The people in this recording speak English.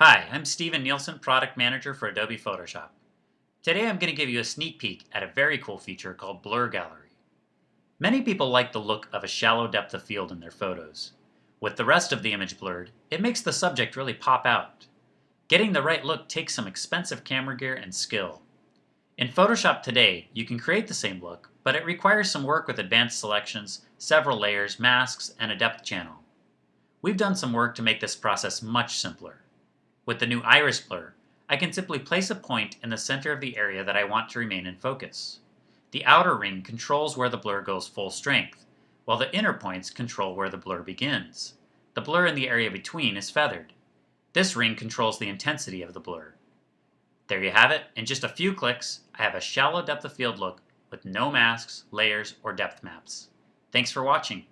Hi, I'm Steven Nielsen, Product Manager for Adobe Photoshop. Today I'm going to give you a sneak peek at a very cool feature called Blur Gallery. Many people like the look of a shallow depth of field in their photos. With the rest of the image blurred, it makes the subject really pop out. Getting the right look takes some expensive camera gear and skill. In Photoshop today, you can create the same look, but it requires some work with advanced selections, several layers, masks, and a depth channel. We've done some work to make this process much simpler. With the new iris blur, I can simply place a point in the center of the area that I want to remain in focus. The outer ring controls where the blur goes full strength, while the inner points control where the blur begins. The blur in the area between is feathered. This ring controls the intensity of the blur. There you have it. In just a few clicks, I have a shallow depth of field look with no masks, layers, or depth maps. Thanks for watching.